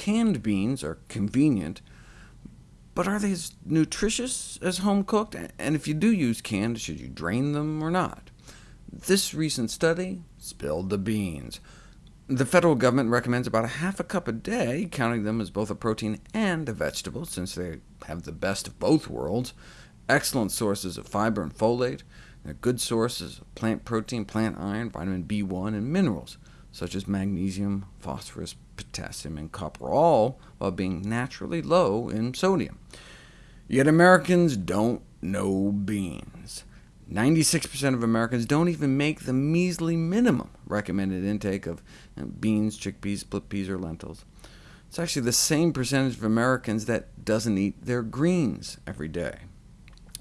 Canned beans are convenient, but are they as nutritious as home-cooked? And if you do use canned, should you drain them or not? This recent study spilled the beans. The federal government recommends about a half a cup a day, counting them as both a protein and a vegetable, since they have the best of both worlds, excellent sources of fiber and folate, they're good sources of plant protein, plant iron, vitamin B1, and minerals, such as magnesium, phosphorus, potassium, and copper, all while being naturally low in sodium. Yet Americans don't know beans. 96% of Americans don't even make the measly minimum recommended intake of uh, beans, chickpeas, split peas, or lentils. It's actually the same percentage of Americans that doesn't eat their greens every day.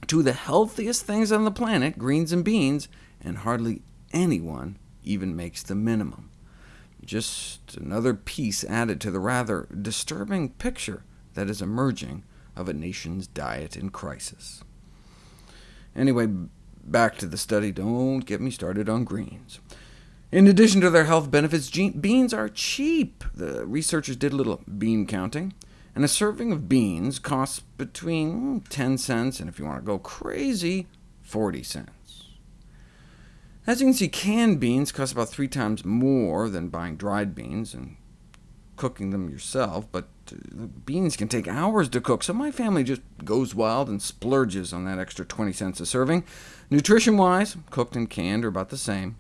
Two of the healthiest things on the planet, greens and beans, and hardly anyone even makes the minimum. Just another piece added to the rather disturbing picture that is emerging of a nation's diet in crisis. Anyway, back to the study. Don't get me started on greens. In addition to their health benefits, beans are cheap. The researchers did a little bean counting, and a serving of beans costs between 10 cents and, if you want to go crazy, 40 cents. As you can see, canned beans cost about three times more than buying dried beans and cooking them yourself, but uh, beans can take hours to cook, so my family just goes wild and splurges on that extra 20 cents a serving. Nutrition-wise, cooked and canned are about the same,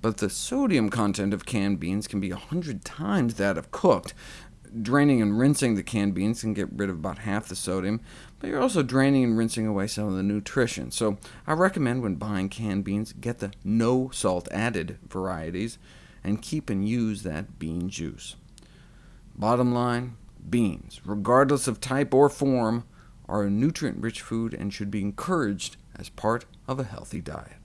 but the sodium content of canned beans can be 100 times that of cooked. Draining and rinsing the canned beans can get rid of about half the sodium, but you're also draining and rinsing away some of the nutrition. So I recommend when buying canned beans, get the no salt added varieties, and keep and use that bean juice. Bottom line, beans, regardless of type or form, are a nutrient-rich food and should be encouraged as part of a healthy diet.